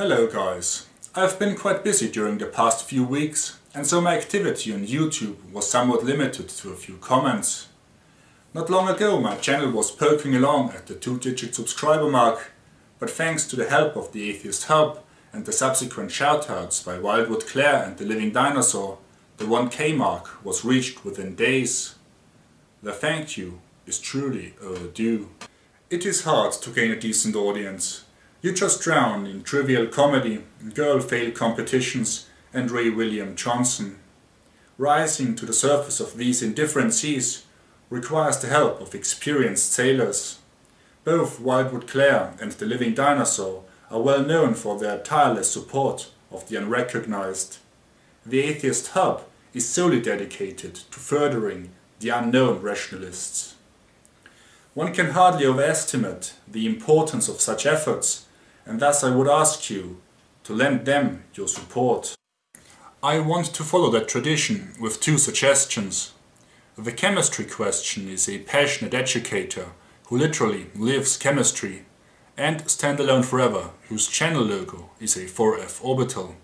Hello guys. I've been quite busy during the past few weeks and so my activity on YouTube was somewhat limited to a few comments. Not long ago my channel was poking along at the two-digit subscriber mark, but thanks to the help of the Atheist Hub and the subsequent shoutouts by Wildwood Claire and the Living Dinosaur, the 1k mark was reached within days. The thank you is truly overdue. It is hard to gain a decent audience. You just drown in trivial comedy, girl fail competitions and Ray William Johnson. Rising to the surface of these indifferent seas requires the help of experienced sailors. Both Wildwood Claire and the Living Dinosaur are well known for their tireless support of the unrecognized. The Atheist Hub is solely dedicated to furthering the unknown rationalists. One can hardly overestimate the importance of such efforts and thus I would ask you to lend them your support. I want to follow that tradition with two suggestions. The chemistry question is a passionate educator who literally lives chemistry and Standalone Forever, whose channel logo is a 4F orbital.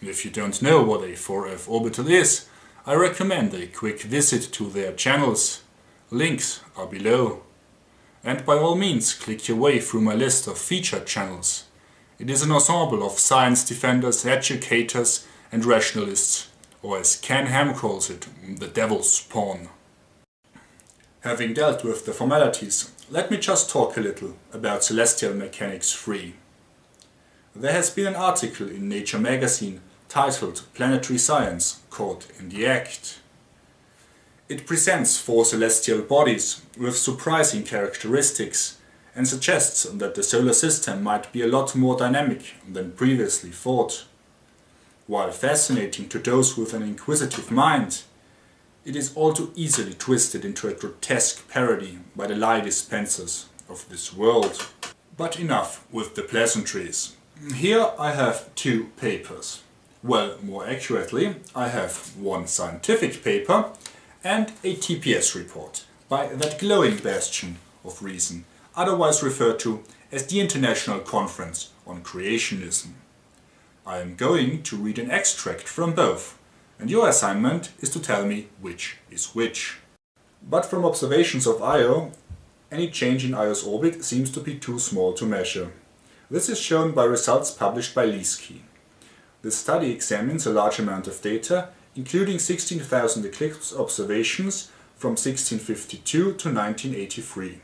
If you don't know what a 4F orbital is, I recommend a quick visit to their channels. Links are below. And by all means click your way through my list of featured channels. It is an ensemble of science defenders, educators and rationalists, or as Ken Ham calls it, the devil's spawn. Having dealt with the formalities, let me just talk a little about Celestial Mechanics 3. There has been an article in Nature magazine titled Planetary Science, caught in the act. It presents four celestial bodies with surprising characteristics and suggests that the solar system might be a lot more dynamic than previously thought. While fascinating to those with an inquisitive mind, it is all too easily twisted into a grotesque parody by the lie dispensers of this world. But enough with the pleasantries. Here I have two papers. Well, more accurately, I have one scientific paper and a TPS report by that glowing bastion of reason, otherwise referred to as the International Conference on Creationism. I am going to read an extract from both, and your assignment is to tell me which is which. But from observations of Io, any change in Io's orbit seems to be too small to measure. This is shown by results published by Lieske. The study examines a large amount of data including 16,000 eclipse observations from 1652 to 1983.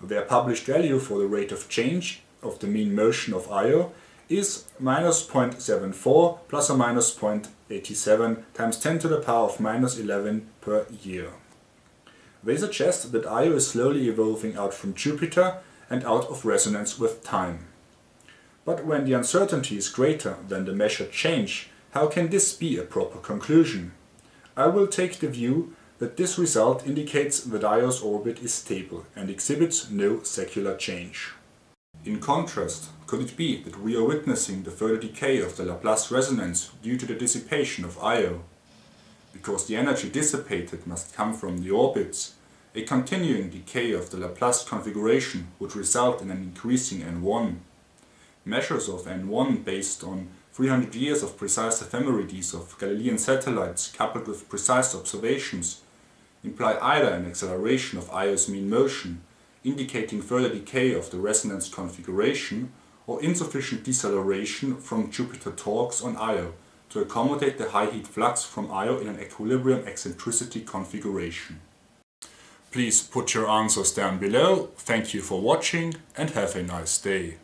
Their published value for the rate of change of the mean motion of Io is minus 0.74 plus or minus 0.87 times 10 to the power of minus 11 per year. They suggest that Io is slowly evolving out from Jupiter and out of resonance with time. But when the uncertainty is greater than the measured change, how can this be a proper conclusion? I will take the view that this result indicates that Io's orbit is stable and exhibits no secular change. In contrast, could it be that we are witnessing the further decay of the Laplace resonance due to the dissipation of Io? Because the energy dissipated must come from the orbits, a continuing decay of the Laplace configuration would result in an increasing N1. Measures of N1 based on 300 years of precise ephemerides of Galilean satellites coupled with precise observations imply either an acceleration of Io's mean motion, indicating further decay of the resonance configuration, or insufficient deceleration from Jupiter torques on Io to accommodate the high heat flux from Io in an equilibrium eccentricity configuration. Please put your answers down below, thank you for watching and have a nice day.